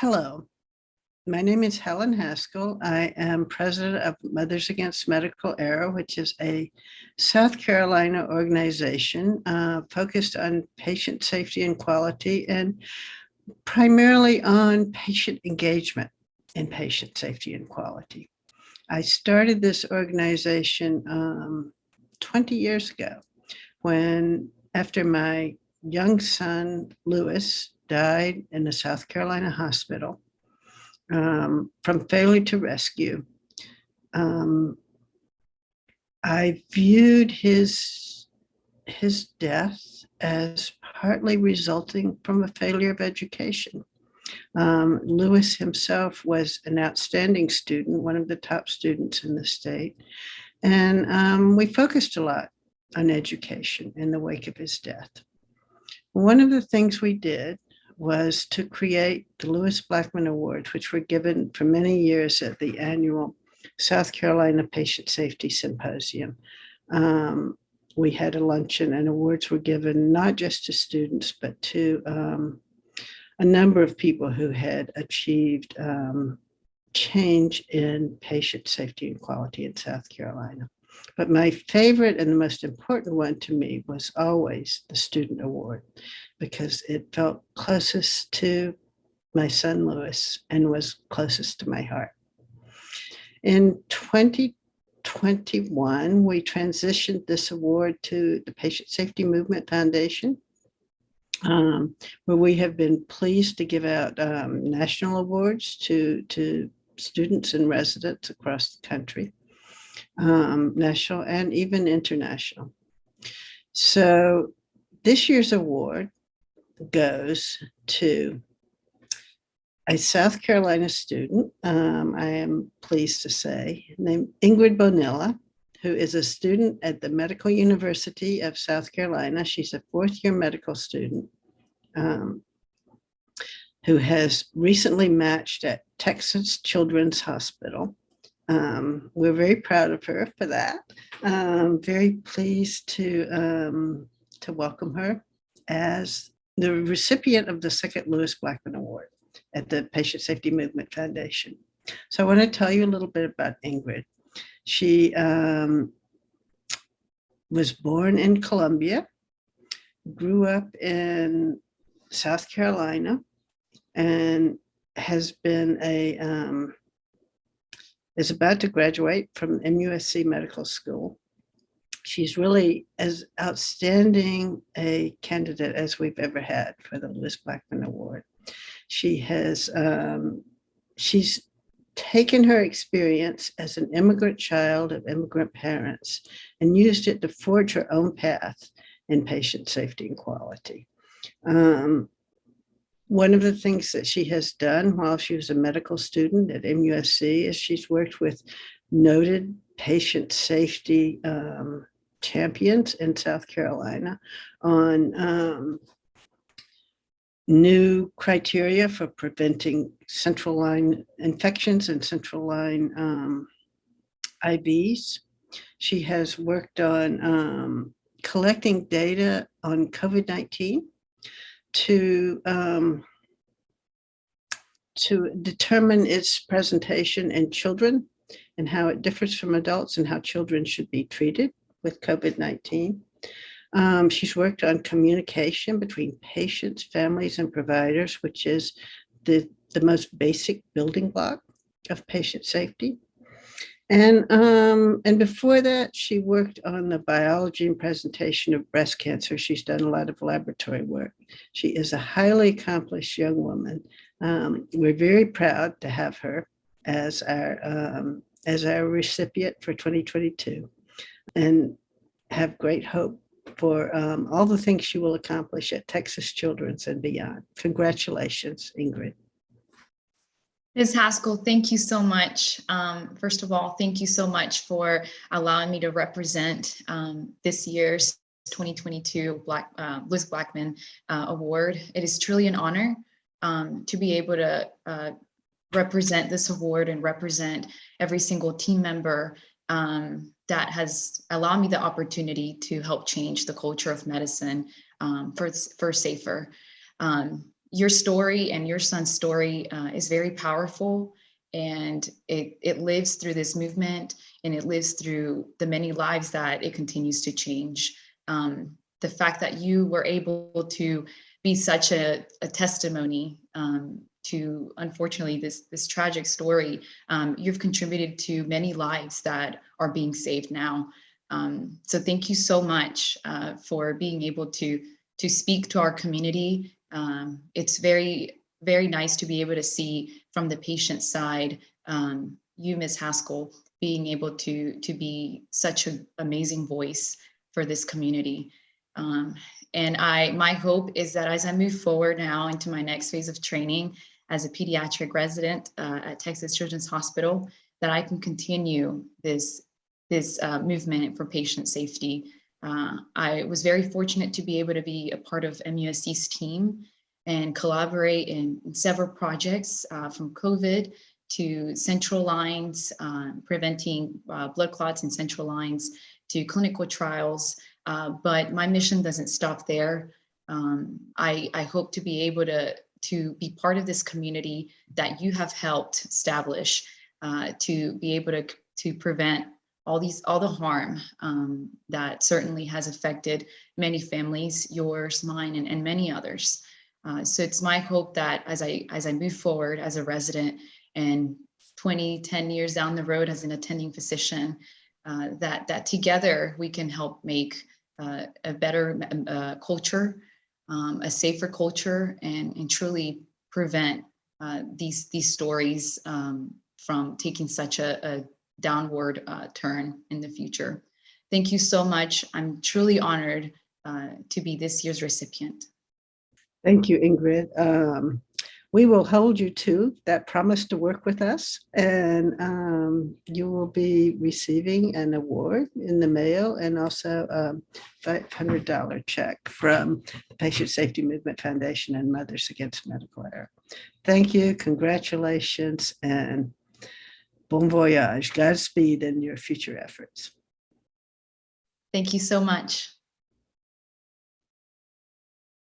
hello, my name is Helen Haskell. I am president of Mothers Against Medical Error, which is a South Carolina organization uh, focused on patient safety and quality and primarily on patient engagement in patient safety and quality. I started this organization um, 20 years ago when after my young son, Lewis, died in a South Carolina hospital um, from failure to rescue. Um, I viewed his, his death as partly resulting from a failure of education. Um, Lewis himself was an outstanding student, one of the top students in the state. And um, we focused a lot on education in the wake of his death. One of the things we did was to create the Lewis Blackman Awards, which were given for many years at the annual South Carolina Patient Safety Symposium. Um, we had a luncheon and awards were given not just to students, but to um, a number of people who had achieved um, change in patient safety and quality in South Carolina. But my favorite and the most important one to me was always the Student Award because it felt closest to my son Lewis and was closest to my heart. In 2021, we transitioned this award to the Patient Safety Movement Foundation, um, where we have been pleased to give out um, national awards to, to students and residents across the country, um, national and even international. So this year's award goes to a South Carolina student, um, I am pleased to say, named Ingrid Bonilla, who is a student at the Medical University of South Carolina. She's a fourth year medical student um, who has recently matched at Texas Children's Hospital. Um, we're very proud of her for that. Um, very pleased to, um, to welcome her as the recipient of the second Lewis Blackman Award at the Patient Safety Movement Foundation. So I want to tell you a little bit about Ingrid. She um, was born in Columbia, grew up in South Carolina, and has been a, um, is about to graduate from MUSC Medical School she's really as outstanding a candidate as we've ever had for the Lewis Blackman Award. She has, um, she's taken her experience as an immigrant child of immigrant parents and used it to forge her own path in patient safety and quality. Um, one of the things that she has done while she was a medical student at MUSC is she's worked with noted patient safety um, champions in South Carolina on um, new criteria for preventing central line infections and central line um, IVs. She has worked on um, collecting data on COVID-19 to um, to determine its presentation in children and how it differs from adults and how children should be treated with COVID-19. Um, she's worked on communication between patients, families, and providers, which is the, the most basic building block of patient safety. And, um, and before that, she worked on the biology and presentation of breast cancer. She's done a lot of laboratory work. She is a highly accomplished young woman. Um, we're very proud to have her as our, um, as our recipient for 2022 and have great hope for um, all the things she will accomplish at Texas Children's and beyond. Congratulations, Ingrid. Ms. Haskell, thank you so much. Um, first of all, thank you so much for allowing me to represent um, this year's 2022 Black, uh, Liz Blackman uh, Award. It is truly an honor um, to be able to uh, represent this award and represent every single team member um, that has allowed me the opportunity to help change the culture of medicine um, for, for safer. Um, your story and your son's story uh, is very powerful and it, it lives through this movement and it lives through the many lives that it continues to change. Um, the fact that you were able to be such a, a testimony um, to, unfortunately, this, this tragic story, um, you've contributed to many lives that are being saved now. Um, so thank you so much uh, for being able to, to speak to our community. Um, it's very, very nice to be able to see from the patient side, um, you, Ms. Haskell, being able to, to be such an amazing voice for this community. Um, and I, my hope is that as I move forward now into my next phase of training as a pediatric resident uh, at Texas Children's Hospital, that I can continue this, this uh, movement for patient safety. Uh, I was very fortunate to be able to be a part of MUSC's team and collaborate in, in several projects uh, from COVID to central lines, uh, preventing uh, blood clots in central lines, to clinical trials. Uh, but my mission doesn't stop there. Um, I, I hope to be able to, to be part of this community that you have helped establish uh, to be able to, to prevent all these all the harm um, that certainly has affected many families, yours, mine, and, and many others. Uh, so it's my hope that as I as I move forward as a resident and 20, 10 years down the road as an attending physician, uh, that that together we can help make uh, a better uh, culture, um, a safer culture, and and truly prevent uh, these these stories um, from taking such a, a downward uh, turn in the future. Thank you so much. I'm truly honored to be this year's recipient. Thank you, Ingrid. Um, we will hold you to that promise to work with us and um, you will be receiving an award in the mail and also a $500 check from the Patient Safety Movement Foundation and Mothers Against Medical Error. Thank you, congratulations, and bon voyage, Godspeed in your future efforts. Thank you so much.